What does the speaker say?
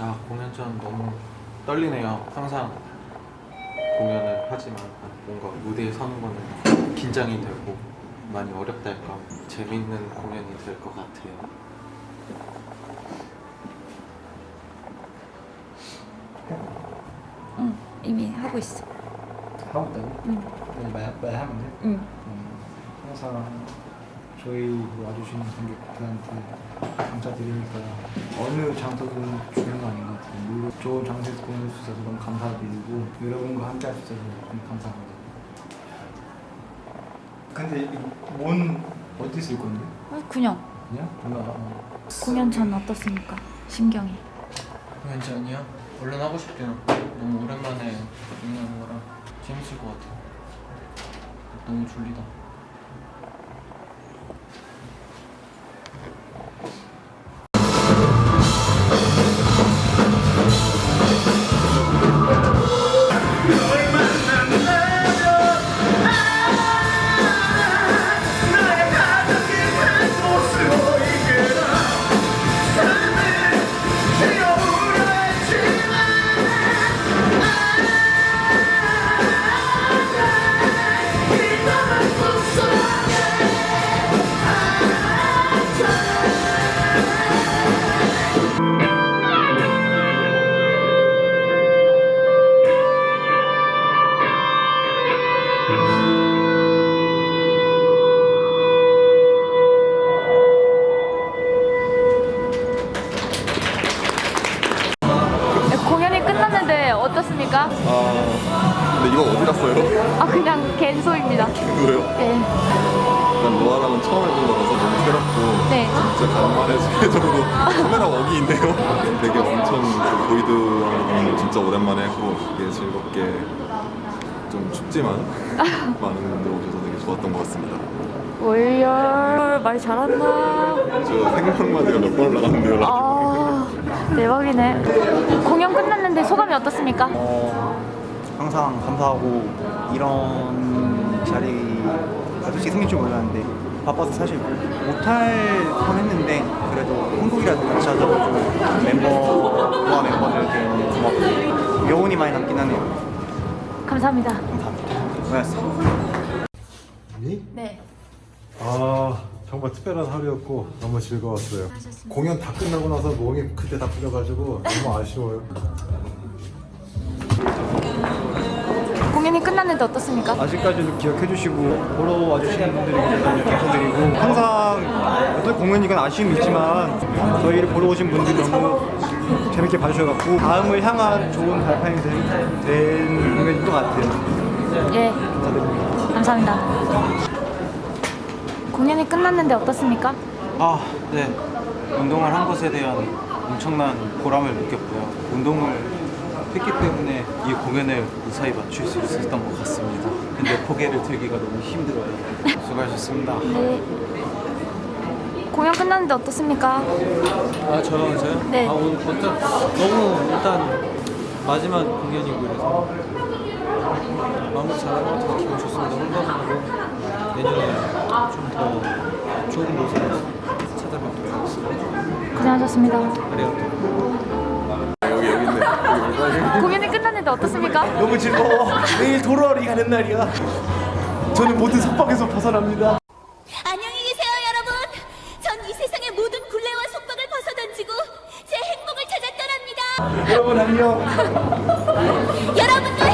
아 공연 전 너무 떨리네요. 항상 공연을 하지만 뭔가 무대에 서는 거는 긴장이 되고 많이 어렵다 할까 재밌는 공연이 될 것 같아요. 응 이미 하고 있어 하고 있다고? 응. 네, 말, 말하면 돼? 응 음, 항상 저희 와주시는 관객들한테 감사드리니까 어느 장소든 거 아닌 것 같아요. 물론 좋은 장소에서 공연할 수 있어서 너무 감사드리고 여러분과 함께 할 수 있어서 너무 감사합니다. 근데 이- 뭔 어디 쓸 건데? 어, 그냥 그냥? 뭔가 어, 공연 전 어떻습니까? 심경이 공연 전이요? 얼른 하고 싶대요. 너무 오랜만에 공연하는 거라 재밌을 것 같아요. 너무 졸리다. 공연이 끝났는데 어떻습니까? 아 근데 이거 어디 갔어요? 아 그냥 갠소입니다 누구예요? 네, 난 로아랑은 처음 해본 거라서 너무 새롭고 네. 진짜 간만에 스케줄도 카메라 있네요 되게 엄청 그 보이드랑 진짜 오랜만에 했고 되게 즐겁게 좀 춥지만 많은 분들 오셔서 되게 좋았던 것 같습니다 월열 말 잘한다. 저 생방마디가 몇번 나갔는데요. 아 대박이네. 공연 끝났는데 소감이 어떻습니까? 어, 항상 감사하고 이런 자리가 솔직히 생길 줄 몰랐는데 바빠서 사실 못할 뻔했는데 그래도 한국이라도 같이 하자고 멤버와 멤버들께 고맙고 여운이 많이 남긴 하네요. 감사합니다. 감사합니다. 고맙습니다. 네? 아 정말 특별한 하루였고 너무 즐거웠어요. 공연 다 끝나고 나서 몸이 그때 다 풀려가지고 너무 아쉬워요. 공연이 끝났는데 어떻습니까? 아직까지도 기억해 주시고 보러 와주시는 너무 감사드리고 항상 어떤 공연이건 아쉬움이 있지만 저희를 보러 오신 분들이 너무 재밌게 봐주셔서 다음을 향한 좋은 발판이 된, 된 공연인 것 같아요 예 감사드립니다 감사합니다 공연이 끝났는데 어떻습니까? 아, 네. 운동을 한 것에 대한 엄청난 보람을 느꼈고요. 운동을 했기 때문에 이 공연을 무사히 마칠 수 있었던 것 같습니다. 근데 고개를 들기가 너무 힘들어요. 수고하셨습니다. 네 공연 끝났는데 어떻습니까? 아 저요 저요? 네. 아 오늘 일단 너무 일단 마지막 공연이고 그래서 마무리 잘한 것 같아서 기분 좋습니다. 더 좋은 모습으로 찾아뵙도록 하겠습니다. 고생하셨습니다 아리가또. 여기 여기 있네 여기 공연이 끝났는데 어떻습니까? 너무 즐거워. 내일 도로리 가는 날이야. 저는 모든 속박에서 벗어납니다. 안녕히 계세요, 여러분. 전 이 세상의 모든 굴레와 속박을 벗어던지고 제 행복을 찾아 떠납니다. 여러분 안녕. 여러분도